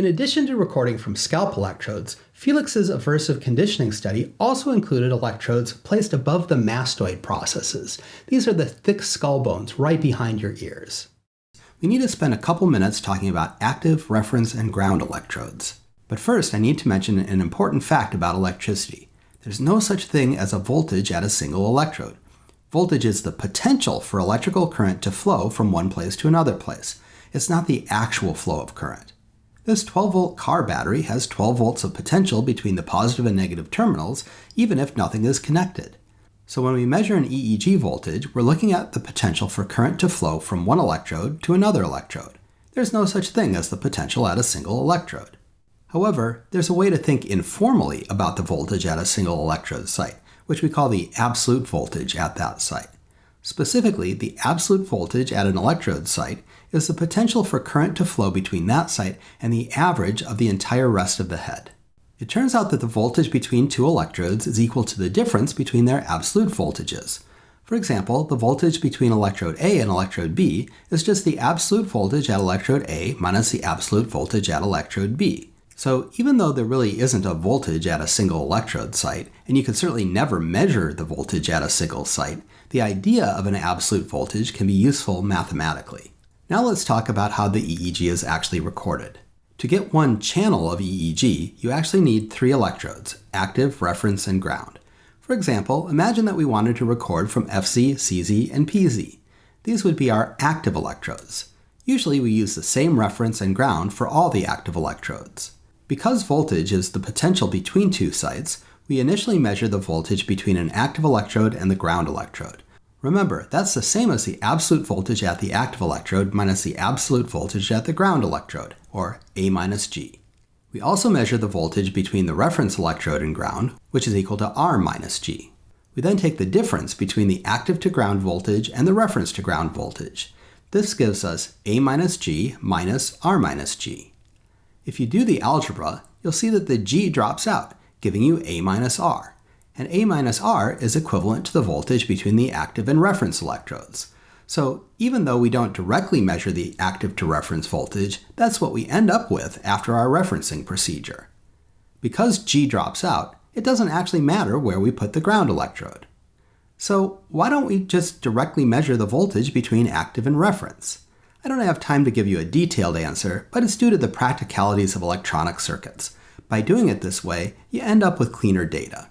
In addition to recording from scalp electrodes, Felix's aversive conditioning study also included electrodes placed above the mastoid processes. These are the thick skull bones right behind your ears. We need to spend a couple minutes talking about active, reference, and ground electrodes. But first, I need to mention an important fact about electricity. There's no such thing as a voltage at a single electrode. Voltage is the potential for electrical current to flow from one place to another place. It's not the actual flow of current. This 12 volt car battery has 12 volts of potential between the positive and negative terminals, even if nothing is connected. So when we measure an EEG voltage, we're looking at the potential for current to flow from one electrode to another electrode. There's no such thing as the potential at a single electrode. However, there's a way to think informally about the voltage at a single electrode site, which we call the absolute voltage at that site. Specifically, the absolute voltage at an electrode site is the potential for current to flow between that site and the average of the entire rest of the head. It turns out that the voltage between two electrodes is equal to the difference between their absolute voltages. For example, the voltage between electrode A and electrode B is just the absolute voltage at electrode A minus the absolute voltage at electrode B. So even though there really isn't a voltage at a single electrode site, and you can certainly never measure the voltage at a single site, the idea of an absolute voltage can be useful mathematically. Now let's talk about how the EEG is actually recorded. To get one channel of EEG, you actually need three electrodes, active, reference, and ground. For example, imagine that we wanted to record from FZ, CZ, and PZ. These would be our active electrodes. Usually we use the same reference and ground for all the active electrodes. Because voltage is the potential between two sites, we initially measure the voltage between an active electrode and the ground electrode. Remember, that's the same as the absolute voltage at the active electrode minus the absolute voltage at the ground electrode, or A minus G. We also measure the voltage between the reference electrode and ground, which is equal to R minus G. We then take the difference between the active to ground voltage and the reference to ground voltage. This gives us A minus G minus R minus G. If you do the algebra, you'll see that the g drops out, giving you A minus R. And A minus R is equivalent to the voltage between the active and reference electrodes. So even though we don't directly measure the active to reference voltage, that's what we end up with after our referencing procedure. Because G drops out, it doesn't actually matter where we put the ground electrode. So why don't we just directly measure the voltage between active and reference? I don't have time to give you a detailed answer, but it's due to the practicalities of electronic circuits. By doing it this way, you end up with cleaner data.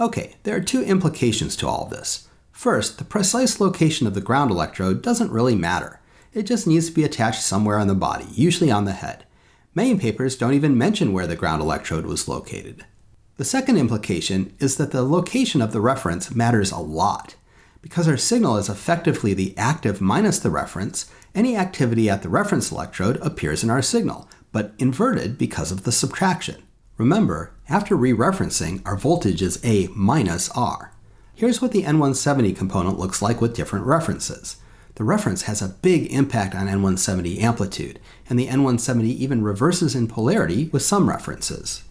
Okay, there are two implications to all this. First, the precise location of the ground electrode doesn't really matter. It just needs to be attached somewhere on the body, usually on the head. Many papers don't even mention where the ground electrode was located. The second implication is that the location of the reference matters a lot. Because our signal is effectively the active minus the reference, any activity at the reference electrode appears in our signal, but inverted because of the subtraction. Remember, after re-referencing, our voltage is A minus R. Here's what the N170 component looks like with different references. The reference has a big impact on N170 amplitude, and the N170 even reverses in polarity with some references.